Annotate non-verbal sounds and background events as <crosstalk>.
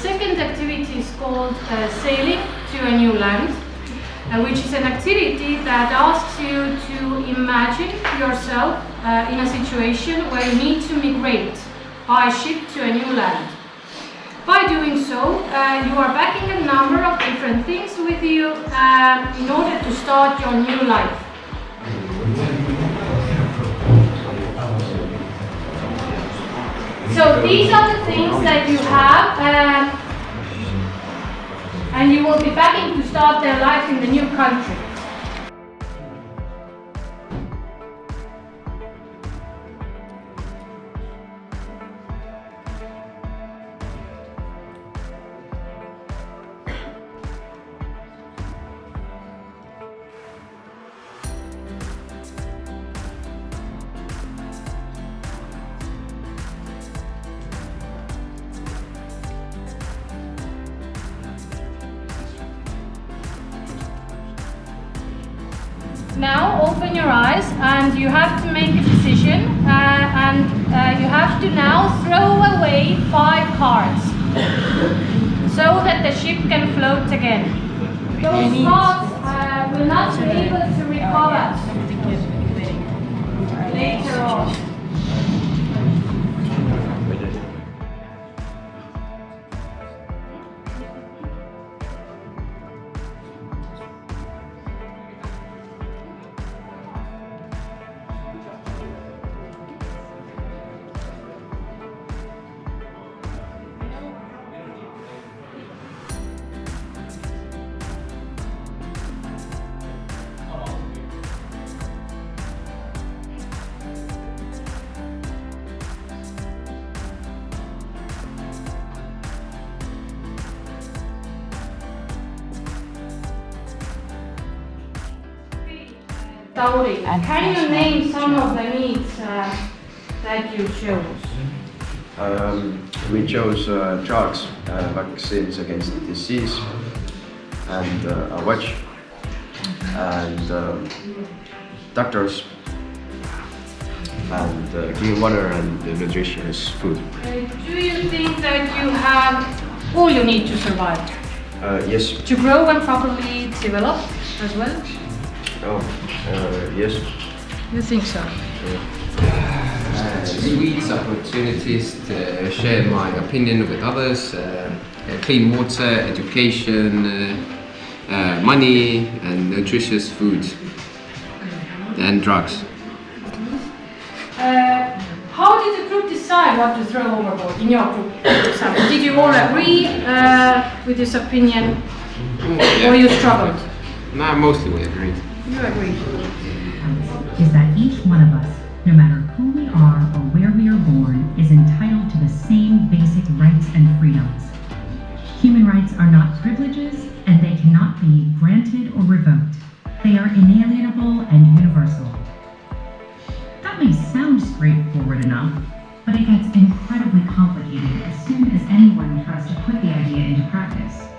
second activity is called uh, Sailing to a New Land, uh, which is an activity that asks you to imagine yourself uh, in a situation where you need to migrate by ship to a new land. By doing so, uh, you are backing a number of different things with you uh, in order to start your new life. So these are the things that you have uh, and you will be begging to start their life in the new country. Now open your eyes and you have to make a decision uh, and uh, you have to now throw away five cards <coughs> so that the ship can float again. Those cards uh, will not be able to recover later on. Tauri, can you name some of the needs uh, that you chose? Um, we chose uh, drugs, uh, vaccines against disease, and uh, a watch, and um, doctors, and uh, clean water and uh, nutritious food. Uh, do you think that you have all you need to survive? Uh, yes. To grow and properly develop as well? Oh, uh, yes. You think so? uh, sweet opportunities to share my opinion with others, uh, uh, clean water, education, uh, uh, money and nutritious food and drugs. Uh, how did the group decide what to throw overboard in your group? for example? Did you all agree uh, with this opinion or you struggled? No, mostly we agreed. You agreed. is that each one of us, no matter who we are or where we are born, is entitled to the same basic rights and freedoms. Human rights are not privileges and they cannot be granted or revoked. They are inalienable and universal. That may sound straightforward enough, but it gets incredibly complicated as soon as anyone tries to put the idea into practice.